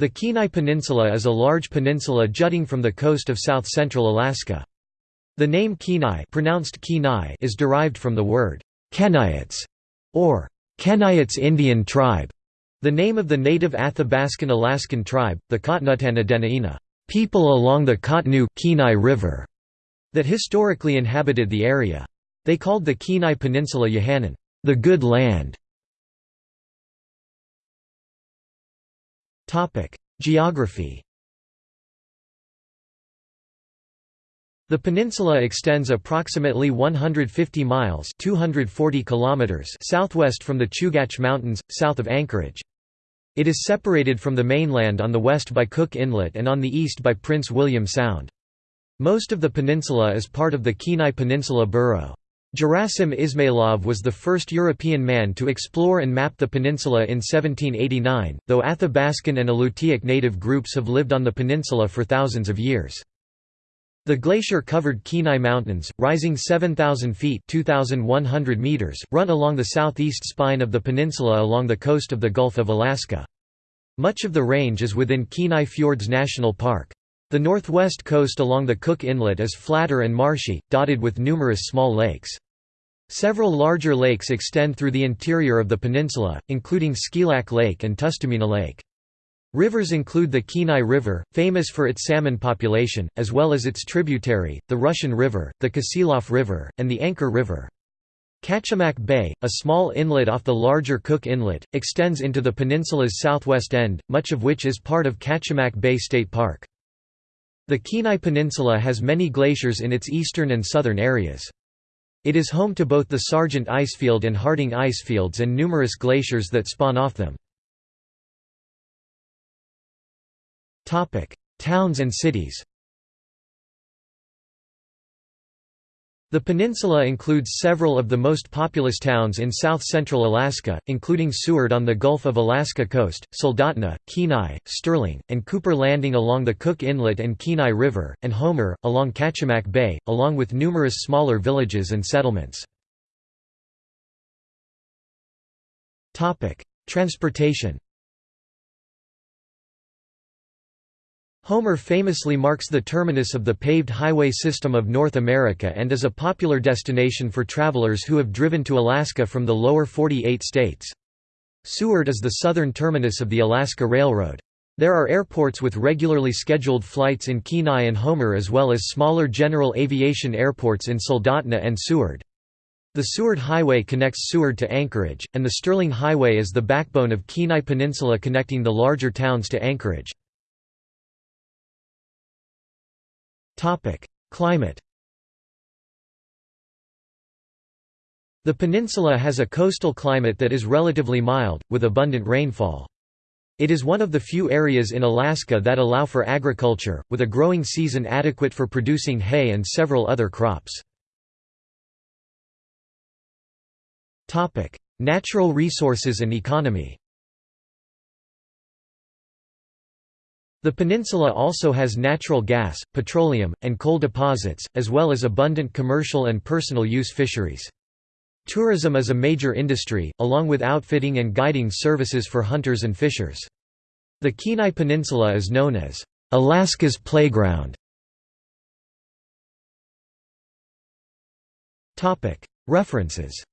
The Kenai Peninsula is a large peninsula jutting from the coast of south-central Alaska. The name Kenai, pronounced Kenai is derived from the word Kenaitze or Kenaitze Indian tribe, the name of the native Athabaskan Alaskan tribe, the Kotnutanadena people along the Kahtnu Kenai River, that historically inhabited the area. They called the Kenai Peninsula Yaghenen, the good land. Geography The peninsula extends approximately 150 miles 240 kilometers southwest from the Chugach Mountains, south of Anchorage. It is separated from the mainland on the west by Cook Inlet and on the east by Prince William Sound. Most of the peninsula is part of the Kenai Peninsula Borough. Gerasim Ismailov was the first European man to explore and map the peninsula in 1789, though Athabaskan and Alutiiq native groups have lived on the peninsula for thousands of years. The glacier-covered Kenai Mountains, rising 7,000 feet 2,100 meters, run along the southeast spine of the peninsula along the coast of the Gulf of Alaska. Much of the range is within Kenai Fjords National Park. The northwest coast along the Cook Inlet is flatter and marshy, dotted with numerous small lakes. Several larger lakes extend through the interior of the peninsula, including Skilak Lake and Tustumena Lake. Rivers include the Kenai River, famous for its salmon population, as well as its tributary, the Russian River, the Kasilof River, and the Anchor River. Kachemak Bay, a small inlet off the larger Cook Inlet, extends into the peninsula's southwest end, much of which is part of Kachemak Bay State Park. The Kenai Peninsula has many glaciers in its eastern and southern areas. It is home to both the Sargent Icefield and Harding Icefields and numerous glaciers that spawn off them. Towns and cities The peninsula includes several of the most populous towns in south-central Alaska, including Seward on the Gulf of Alaska coast, Soldotna, Kenai, Sterling, and Cooper Landing along the Cook Inlet and Kenai River, and Homer, along Kachemak Bay, along with numerous smaller villages and settlements. Transportation Homer famously marks the terminus of the paved highway system of North America and is a popular destination for travelers who have driven to Alaska from the lower 48 states. Seward is the southern terminus of the Alaska Railroad. There are airports with regularly scheduled flights in Kenai and Homer as well as smaller general aviation airports in Soldotna and Seward. The Seward Highway connects Seward to Anchorage, and the Sterling Highway is the backbone of Kenai Peninsula connecting the larger towns to Anchorage. Climate The peninsula has a coastal climate that is relatively mild, with abundant rainfall. It is one of the few areas in Alaska that allow for agriculture, with a growing season adequate for producing hay and several other crops. Natural resources and economy The peninsula also has natural gas, petroleum, and coal deposits, as well as abundant commercial and personal use fisheries. Tourism is a major industry, along with outfitting and guiding services for hunters and fishers. The Kenai Peninsula is known as Alaska's Playground. References